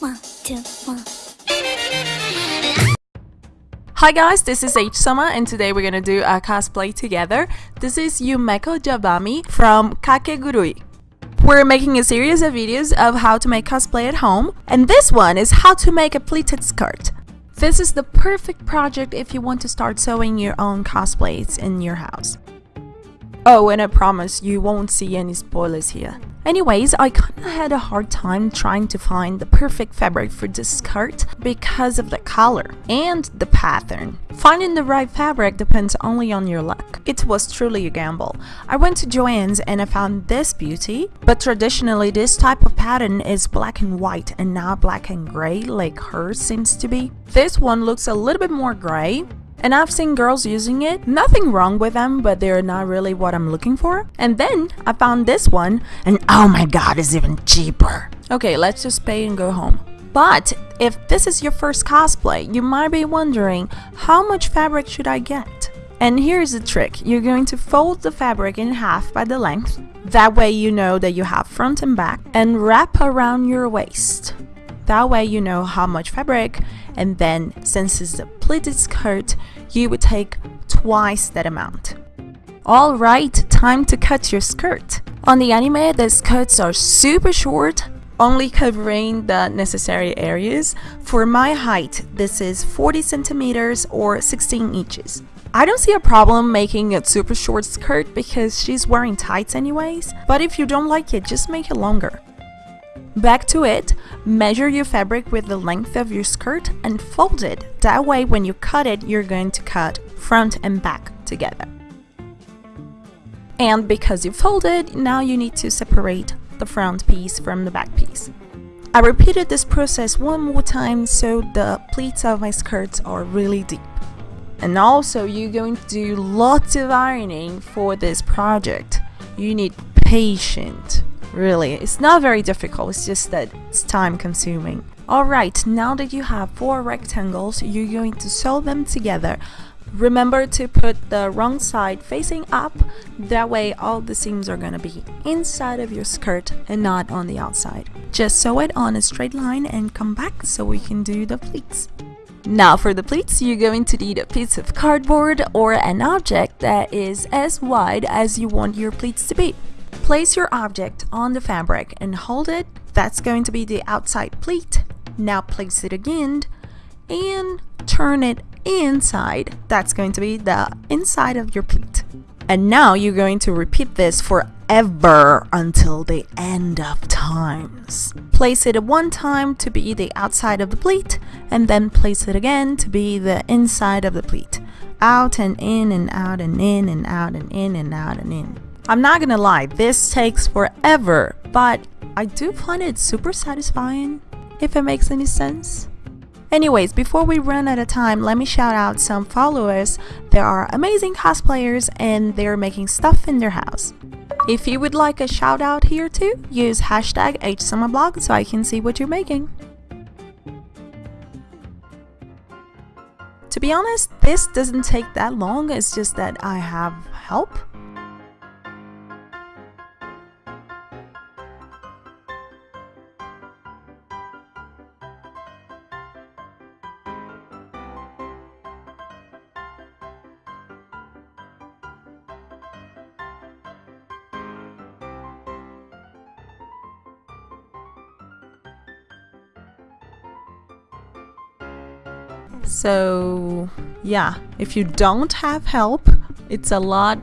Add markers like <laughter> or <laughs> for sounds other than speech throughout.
One, two, one. Hi guys, this is H Summer and today we're gonna do a cosplay together. This is Yumeko Jabami from Kakegurui. We're making a series of videos of how to make cosplay at home, and this one is how to make a pleated skirt. This is the perfect project if you want to start sewing your own cosplays in your house. Oh, and I promise you won't see any spoilers here. Anyways, I kinda had a hard time trying to find the perfect fabric for this skirt because of the color and the pattern. Finding the right fabric depends only on your luck. It was truly a gamble. I went to Joann's and I found this beauty, but traditionally this type of pattern is black and white and not black and gray like hers seems to be. This one looks a little bit more gray, and I've seen girls using it. Nothing wrong with them, but they're not really what I'm looking for. And then I found this one, and oh my god, it's even cheaper. Okay, let's just pay and go home. But if this is your first cosplay, you might be wondering, how much fabric should I get? And here's the trick, you're going to fold the fabric in half by the length, that way you know that you have front and back, and wrap around your waist. That way you know how much fabric and then since it's a pleated skirt, you would take twice that amount. Alright, time to cut your skirt. On the anime, the skirts are super short, only covering the necessary areas. For my height, this is 40 centimeters or 16 inches. I don't see a problem making a super short skirt because she's wearing tights anyways, but if you don't like it, just make it longer. Back to it, measure your fabric with the length of your skirt and fold it. That way when you cut it, you're going to cut front and back together. And because you folded, now you need to separate the front piece from the back piece. I repeated this process one more time so the pleats of my skirts are really deep. And also you're going to do lots of ironing for this project. You need patience Really, it's not very difficult, it's just that it's time consuming. Alright, now that you have four rectangles, you're going to sew them together. Remember to put the wrong side facing up, that way all the seams are gonna be inside of your skirt and not on the outside. Just sew it on a straight line and come back so we can do the pleats. Now for the pleats, you're going to need a piece of cardboard or an object that is as wide as you want your pleats to be. Place your object on the fabric and hold it. That's going to be the outside pleat. Now place it again and turn it inside. That's going to be the inside of your pleat. And now you're going to repeat this forever until the end of times. Place it one time to be the outside of the pleat and then place it again to be the inside of the pleat. Out and in and out and in and out and in and out and in. I'm not gonna lie, this takes forever, but I do find it super satisfying, if it makes any sense. Anyways, before we run out of time, let me shout out some followers. There are amazing cosplayers and they're making stuff in their house. If you would like a shout out here too, use hashtag HSummerblog so I can see what you're making. To be honest, this doesn't take that long, it's just that I have help. So yeah, if you don't have help, it's a lot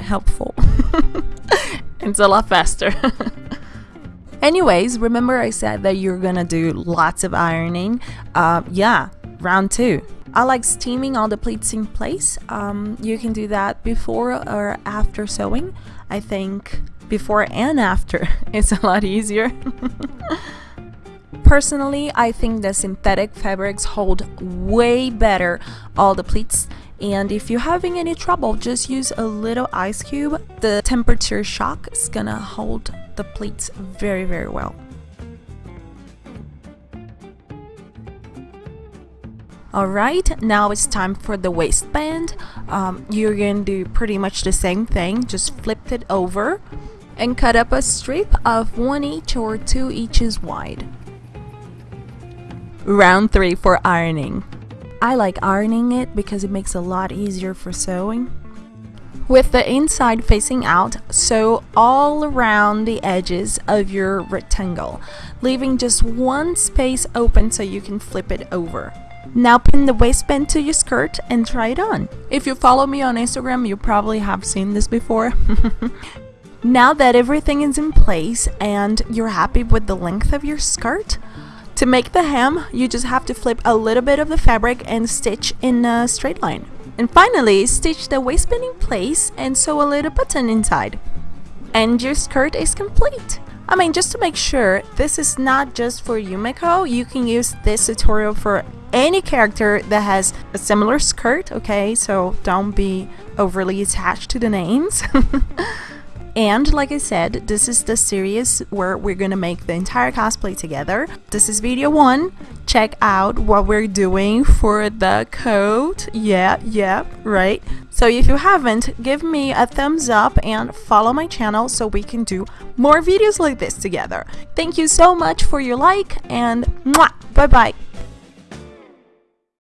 helpful. <laughs> it's a lot faster. <laughs> Anyways, remember I said that you're gonna do lots of ironing. Uh, yeah, round two. I like steaming all the pleats in place. Um, you can do that before or after sewing. I think before and after <laughs> it's a lot easier. Personally, I think the synthetic fabrics hold way better all the pleats and if you're having any trouble, just use a little ice cube. The temperature shock is gonna hold the pleats very, very well. Alright, now it's time for the waistband. Um, you're going to do pretty much the same thing, just flip it over and cut up a strip of 1 inch or 2 inches wide. Round 3 for ironing. I like ironing it because it makes it a lot easier for sewing. With the inside facing out, sew all around the edges of your rectangle, leaving just one space open so you can flip it over. Now pin the waistband to your skirt and try it on. If you follow me on Instagram, you probably have seen this before. <laughs> now that everything is in place and you're happy with the length of your skirt, to make the hem, you just have to flip a little bit of the fabric and stitch in a straight line. And finally, stitch the waistband in place and sew a little button inside. And your skirt is complete. I mean, just to make sure, this is not just for Yumeko, you can use this tutorial for any character that has a similar skirt, okay? So don't be overly attached to the names. <laughs> And like I said, this is the series where we're gonna make the entire cosplay together. This is video one. Check out what we're doing for the coat. Yeah, yeah, right. So if you haven't, give me a thumbs up and follow my channel so we can do more videos like this together. Thank you so much for your like and bye bye.